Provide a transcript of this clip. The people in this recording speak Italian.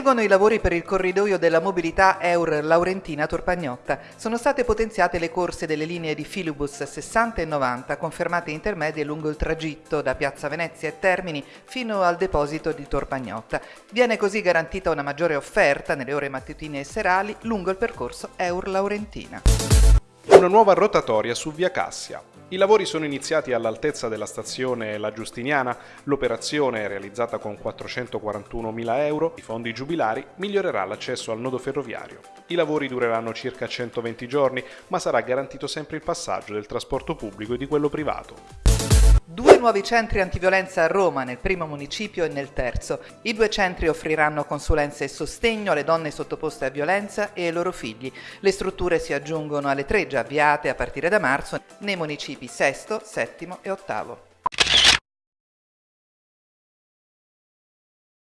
Proseguono i lavori per il corridoio della mobilità Eur Laurentina Torpagnotta. Sono state potenziate le corse delle linee di filibus 60 e 90, confermate intermedie lungo il tragitto da Piazza Venezia e Termini fino al deposito di Torpagnotta. Viene così garantita una maggiore offerta nelle ore mattutine e serali lungo il percorso Eur Laurentina. Una nuova rotatoria su via Cassia. I lavori sono iniziati all'altezza della stazione La Giustiniana, l'operazione, realizzata con 441.000 euro di fondi giubilari, migliorerà l'accesso al nodo ferroviario. I lavori dureranno circa 120 giorni, ma sarà garantito sempre il passaggio del trasporto pubblico e di quello privato. Nuovi centri antiviolenza a Roma, nel primo municipio e nel terzo. I due centri offriranno consulenza e sostegno alle donne sottoposte a violenza e ai loro figli. Le strutture si aggiungono alle tre già avviate a partire da marzo nei municipi sesto, settimo e ottavo.